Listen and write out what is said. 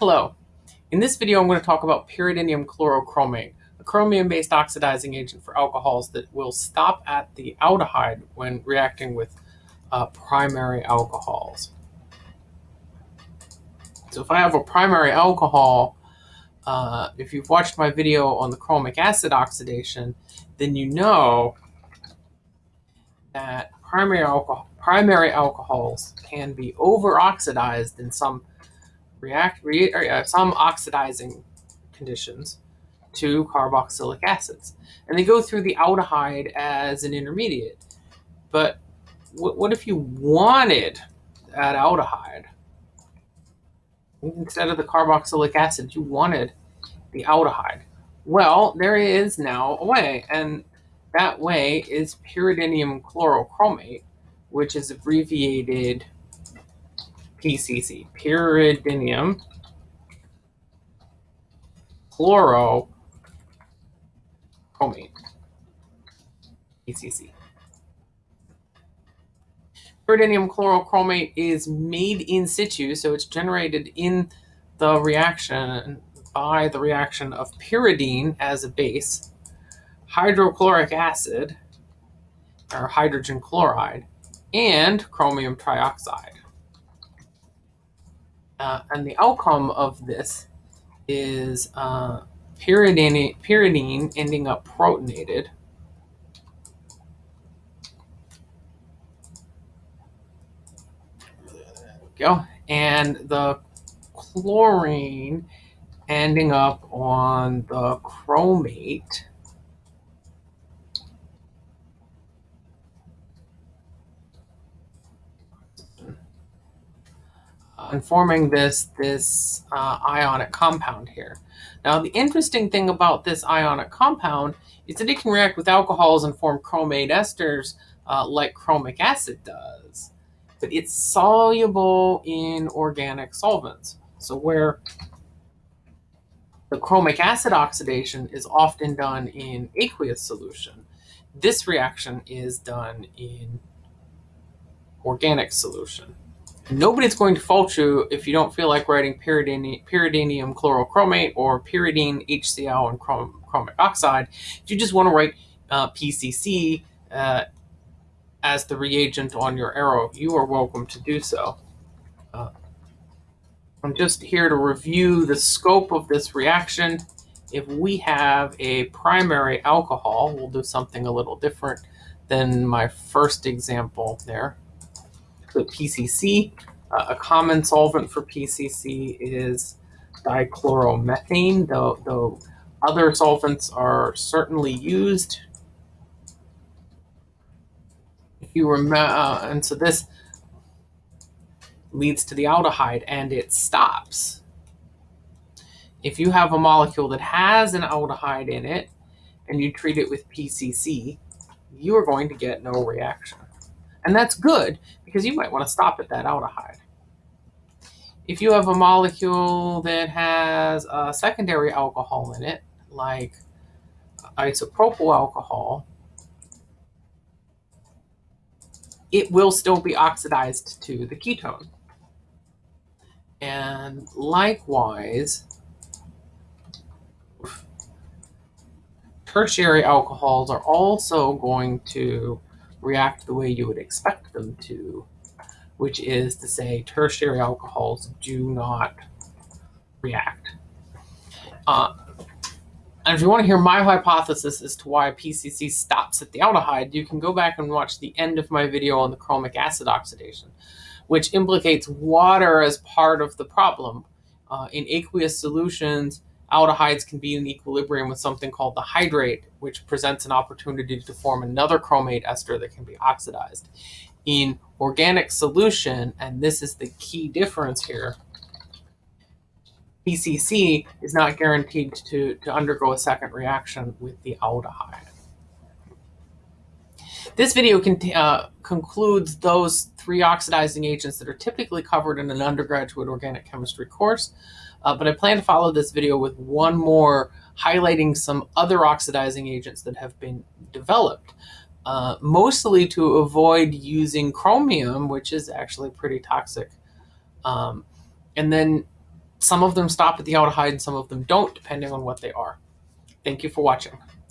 Hello. In this video, I'm going to talk about pyridinium chlorochromate, a chromium-based oxidizing agent for alcohols that will stop at the aldehyde when reacting with uh, primary alcohols. So if I have a primary alcohol, uh, if you've watched my video on the chromic acid oxidation, then you know that primary alcohol primary alcohols can be over-oxidized in some react re, or, uh, some oxidizing conditions to carboxylic acids. And they go through the aldehyde as an intermediate. But what if you wanted that aldehyde? Instead of the carboxylic acid, you wanted the aldehyde. Well, there is now a way, and that way is pyridinium chlorochromate, which is abbreviated PCC, pyridinium. Chlorochromate, PCC. Pyridinium chlorochromate is made in situ, so it's generated in the reaction by the reaction of pyridine as a base, hydrochloric acid, or hydrogen chloride, and chromium trioxide. Uh, and the outcome of this is uh, pyridine, pyridine ending up protonated. go. And the chlorine ending up on the chromate. And forming this, this uh, ionic compound here. Now, the interesting thing about this ionic compound is that it can react with alcohols and form chromate esters uh, like chromic acid does. But it's soluble in organic solvents. So where the chromic acid oxidation is often done in aqueous solution, this reaction is done in organic solution. Nobody's going to fault you if you don't feel like writing pyridinium, chlorochromate or pyridine HCl and chrom chromic oxide. If you just want to write uh, PCC uh, as the reagent on your arrow, you are welcome to do so. Uh, I'm just here to review the scope of this reaction. If we have a primary alcohol, we'll do something a little different than my first example there the PCC. Uh, a common solvent for PCC is dichloromethane, though, though other solvents are certainly used. If you remember, uh, and so this leads to the aldehyde and it stops. If you have a molecule that has an aldehyde in it and you treat it with PCC, you are going to get no reaction. And that's good because you might want to stop at that aldehyde. If you have a molecule that has a secondary alcohol in it, like isopropyl alcohol, it will still be oxidized to the ketone. And likewise, tertiary alcohols are also going to react the way you would expect them to, which is to say tertiary alcohols do not react. Uh, and if you want to hear my hypothesis as to why PCC stops at the aldehyde, you can go back and watch the end of my video on the chromic acid oxidation, which implicates water as part of the problem. Uh, in aqueous solutions, aldehydes can be in equilibrium with something called the hydrate, which presents an opportunity to form another chromate ester that can be oxidized. In organic solution, and this is the key difference here, PCC is not guaranteed to, to undergo a second reaction with the aldehyde. This video uh, concludes those three oxidizing agents that are typically covered in an undergraduate organic chemistry course. Uh, but I plan to follow this video with one more highlighting some other oxidizing agents that have been developed, uh, mostly to avoid using chromium, which is actually pretty toxic. Um, and then some of them stop at the aldehyde, some of them don't, depending on what they are. Thank you for watching.